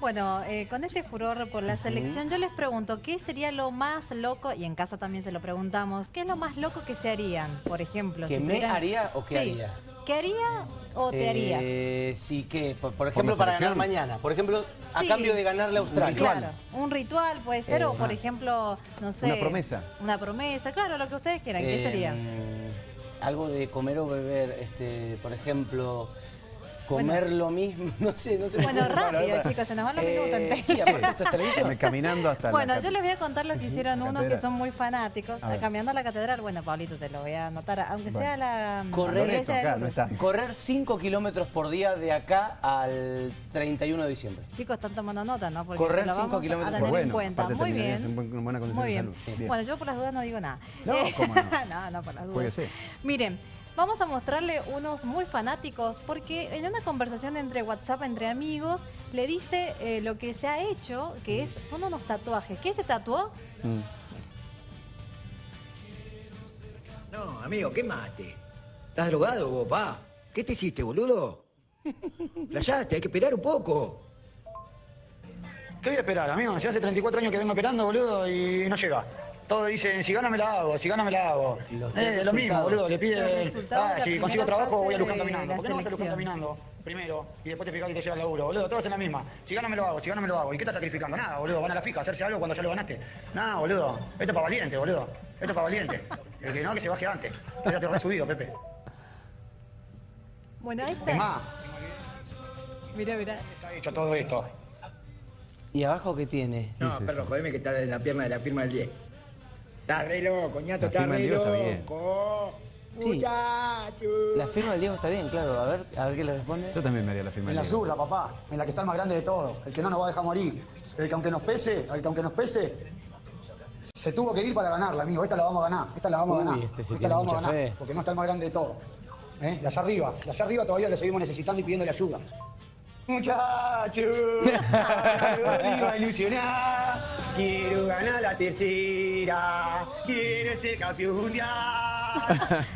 Bueno, eh, con este furor por la selección, yo les pregunto, ¿qué sería lo más loco? Y en casa también se lo preguntamos, ¿qué es lo más loco que se harían, por ejemplo? ¿Que si me tuvieran- haría o qué Sí. haría? ¿Qué haría o te harías? Eh, sí, ¿qué? Por, por ejemplo, para ganar mañana. Por ejemplo, a Sí. cambio de ganarle a Australia. Claro, un ritual puede ser, Eh, o por ah. ejemplo, no sé... Una promesa. Una promesa, claro, lo que ustedes quieran, ¿qué Eh, sería? Algo de comer o beber, este, por ejemplo, comer lo mismo, no sé, no sé. Bueno, rápido, Bueno, chicos, se nos van los minutos Eh. Sí, esto es televisión. Caminando hasta Bueno, la yo les voy a contar lo que hicieron unos que son muy fanáticos. A. Caminando a la catedral, bueno, Pablito, te lo voy a anotar, aunque Bueno. sea la Correr de acá, no está. Correr 5 kilómetros por día de acá al 31 de diciembre. Chicos, están tomando nota, ¿no? Porque Correr se lo cinco vamos kilómetros a por tener en bueno, cuenta. Muy bien. en buen- en buena condición Muy de bien. salud. Sí. Bien. Bueno, yo por las dudas no digo nada. No, ¿cómo no? no, no, por las dudas. Jueguese. Miren, vamos a mostrarle unos muy fanáticos porque en una conversación entre WhatsApp, entre amigos, le dice eh, lo que se ha hecho, que es son unos tatuajes. ¿Qué se tatuó? Mm. No, amigo, ¿qué mate? ¿Estás drogado vos, pa? ¿Qué te hiciste, boludo? Playaste, hay que esperar un poco. ¿Qué voy a esperar, amigo? Si hace 34 años que vengo esperando, boludo, y no llega. Todos dicen, si gana me la hago, si gana me la hago. Eh, lo mismo, boludo, le piden, de ah, si consigo trabajo voy a Luján de caminando. ¿Por qué no vas a Luján caminando primero y después te fijas que te llega el laburo, boludo? Todos en la misma. Si gana me lo hago, si gana me lo hago. ¿Y qué estás sacrificando? Nada, boludo, van a la fija a hacerse algo cuando ya lo ganaste. Nada, boludo, esto es para valiente, boludo. Esto es para valiente. El que no, que se baje antes. Ya te re subido, Pepe. Bueno, ahí Es está. más, Mira, mira. está hecho todo esto. ¿Y abajo qué tiene? No, es perro, jodeme que está en la pierna de la firma del 10. Está re loco, ñato, La está firma re del Diego está bien. loco. Sí. Muchacho. La firma del Diego está bien, claro. A ver, a ver qué le responde. Yo también me haría la firma. En la zurda, papá, en la que está el más grande de todos, el que no nos va a dejar morir, el que aunque nos pese, el que aunque nos pese, se tuvo que ir para ganarla, amigo, esta la vamos a ganar, esta la vamos Uy, a ganar, este sí esta tiene la vamos a ganar, fe. porque no está el más grande de todos. ¿Eh? De allá arriba, de allá arriba todavía le seguimos necesitando y pidiéndole ayuda. Muchachos, arriba ilusionar, quiero ganar la tercera, quiero ser campeón mundial.